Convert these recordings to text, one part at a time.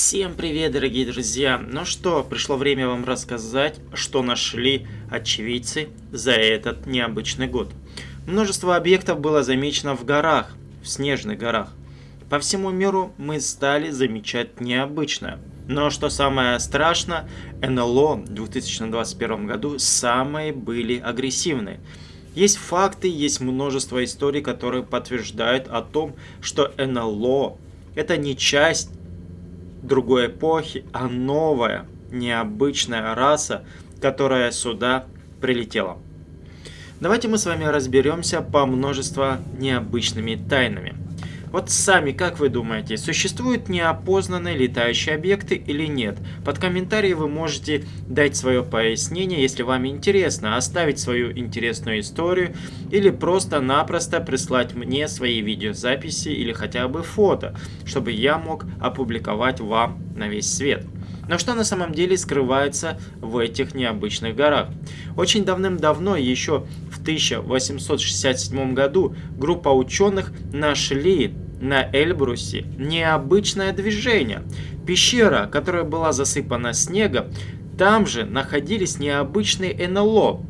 Всем привет, дорогие друзья! Ну что, пришло время вам рассказать, что нашли очевидцы за этот необычный год. Множество объектов было замечено в горах, в снежных горах. По всему миру мы стали замечать необычное. Но что самое страшное, НЛО в 2021 году самые были агрессивные. Есть факты, есть множество историй, которые подтверждают о том, что НЛО это не часть другой эпохи, а новая, необычная раса, которая сюда прилетела. Давайте мы с вами разберемся по множеству необычными тайнами. Вот сами, как вы думаете, существуют неопознанные летающие объекты или нет? Под комментарии вы можете дать свое пояснение, если вам интересно, оставить свою интересную историю или просто-напросто прислать мне свои видеозаписи или хотя бы фото, чтобы я мог опубликовать вам на весь свет. Но что на самом деле скрывается в этих необычных горах? Очень давным-давно, еще 1867 году, группа ученых нашли на Эльбрусе необычное движение. Пещера, которая была засыпана снегом, там же находились необычные НЛО.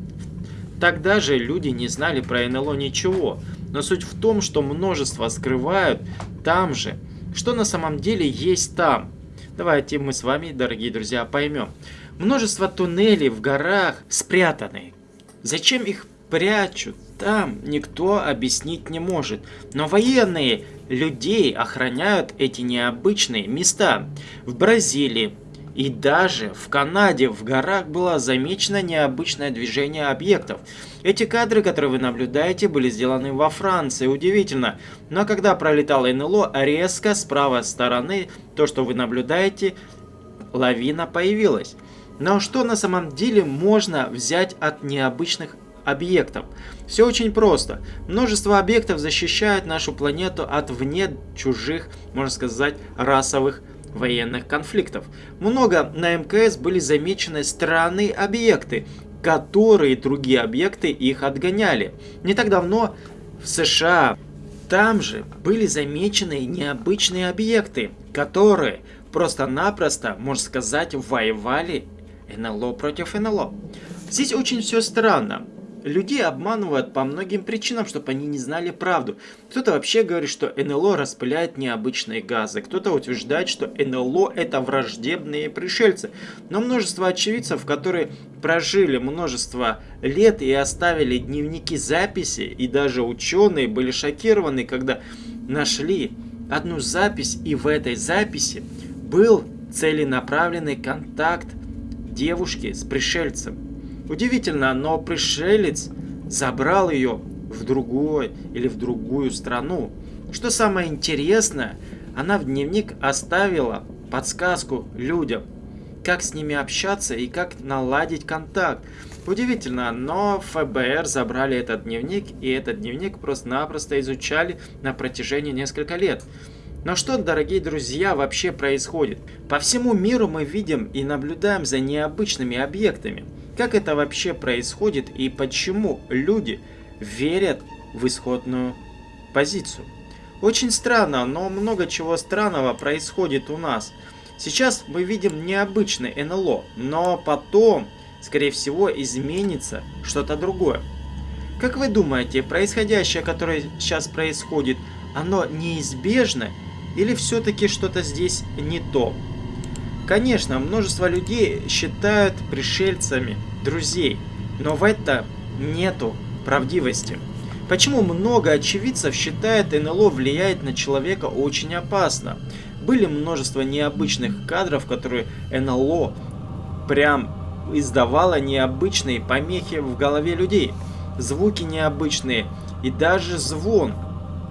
Тогда же люди не знали про НЛО ничего, но суть в том, что множество скрывают там же, что на самом деле есть там. Давайте мы с вами, дорогие друзья, поймем. Множество туннелей в горах спрятаны. Зачем их прячут? Там никто объяснить не может. Но военные людей охраняют эти необычные места. В Бразилии, и даже в Канаде в горах было замечено необычное движение объектов. Эти кадры, которые вы наблюдаете, были сделаны во Франции. Удивительно. Но когда пролетал НЛО, резко с правой стороны, то, что вы наблюдаете, лавина появилась. Но что на самом деле можно взять от необычных объектов. Все очень просто. Множество объектов защищают нашу планету от вне чужих, можно сказать, расовых военных конфликтов. Много на МКС были замечены странные объекты, которые другие объекты их отгоняли. Не так давно в США там же были замечены необычные объекты, которые просто-напросто, можно сказать, воевали НЛО против НЛО. Здесь очень все странно. Людей обманывают по многим причинам, чтобы они не знали правду. Кто-то вообще говорит, что НЛО распыляет необычные газы. Кто-то утверждает, что НЛО это враждебные пришельцы. Но множество очевидцев, которые прожили множество лет и оставили дневники записи, и даже ученые были шокированы, когда нашли одну запись, и в этой записи был целенаправленный контакт девушки с пришельцем. Удивительно, но пришелец забрал ее в другой или в другую страну. Что самое интересное, она в дневник оставила подсказку людям, как с ними общаться и как наладить контакт. Удивительно, но ФБР забрали этот дневник, и этот дневник просто-напросто изучали на протяжении нескольких лет. Но что, дорогие друзья, вообще происходит? По всему миру мы видим и наблюдаем за необычными объектами – как это вообще происходит и почему люди верят в исходную позицию? Очень странно, но много чего странного происходит у нас. Сейчас мы видим необычный НЛО, но потом, скорее всего, изменится что-то другое. Как вы думаете, происходящее, которое сейчас происходит, оно неизбежно или все-таки что-то здесь не то? Конечно, множество людей считают пришельцами друзей, но в этом нету правдивости. Почему много очевидцев считает НЛО влияет на человека очень опасно? Были множество необычных кадров, которые НЛО прям издавало необычные помехи в голове людей. Звуки необычные и даже звон,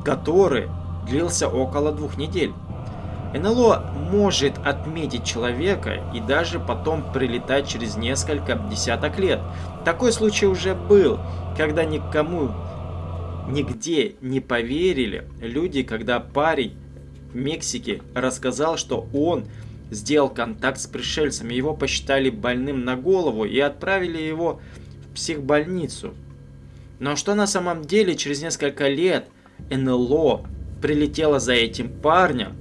который длился около двух недель. НЛО может отметить человека и даже потом прилетать через несколько десяток лет. Такой случай уже был, когда никому нигде не поверили люди, когда парень в Мексике рассказал, что он сделал контакт с пришельцами. Его посчитали больным на голову и отправили его в психбольницу. Но что на самом деле через несколько лет НЛО прилетело за этим парнем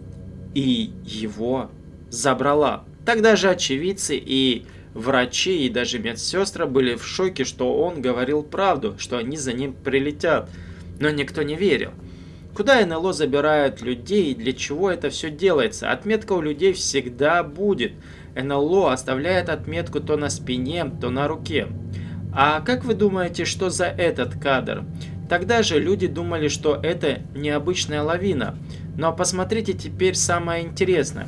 и его забрала. Тогда же очевидцы и врачи, и даже медсестры были в шоке, что он говорил правду, что они за ним прилетят. Но никто не верил. Куда НЛО забирают людей и для чего это все делается? Отметка у людей всегда будет. НЛО оставляет отметку то на спине, то на руке. А как вы думаете, что за этот кадр? Тогда же люди думали, что это необычная лавина. Но посмотрите теперь самое интересное.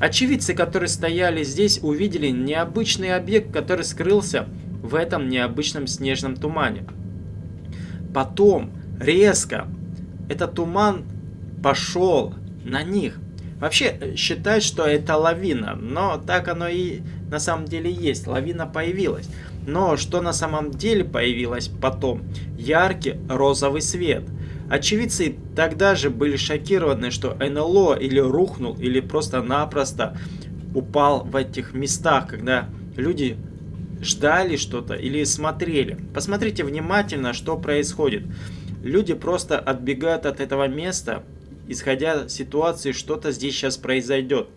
Очевидцы, которые стояли здесь, увидели необычный объект, который скрылся в этом необычном снежном тумане. Потом, резко, этот туман пошел на них. Вообще э, считают, что это лавина, но так оно и на самом деле есть. Лавина появилась. Но что на самом деле появилось потом? Яркий розовый свет. Очевидцы тогда же были шокированы, что НЛО или рухнул, или просто-напросто упал в этих местах, когда люди ждали что-то или смотрели. Посмотрите внимательно, что происходит. Люди просто отбегают от этого места, исходя из ситуации, что-то здесь сейчас произойдет.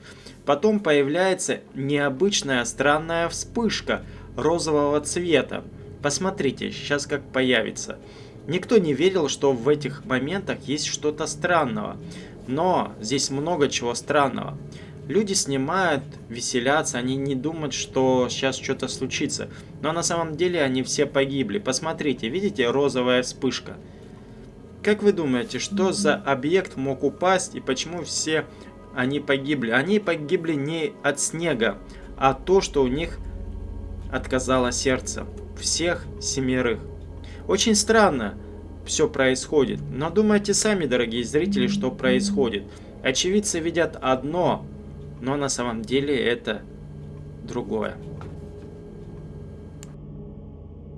Потом появляется необычная странная вспышка розового цвета. Посмотрите, сейчас как появится. Никто не верил, что в этих моментах есть что-то странного. Но здесь много чего странного. Люди снимают, веселятся, они не думают, что сейчас что-то случится. Но на самом деле они все погибли. Посмотрите, видите розовая вспышка? Как вы думаете, что за объект мог упасть и почему все они погибли? Они погибли не от снега, а то, что у них отказало сердце. Всех семерых. Очень странно все происходит, но думайте сами, дорогие зрители, что происходит. Очевидцы видят одно, но на самом деле это другое.